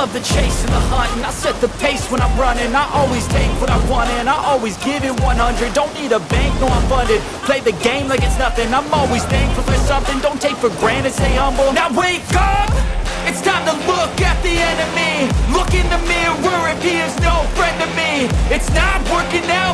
love the chase and the hunt And I set the pace when I'm running. I always take what I want and I always give it 100 Don't need a bank, no I'm funded. Play the game like it's nothing. I'm always thankful for something. Don't take for granted, stay humble. Now wake up! It's time to look at the enemy. Look in the mirror if he is no friend to me. It's not working out.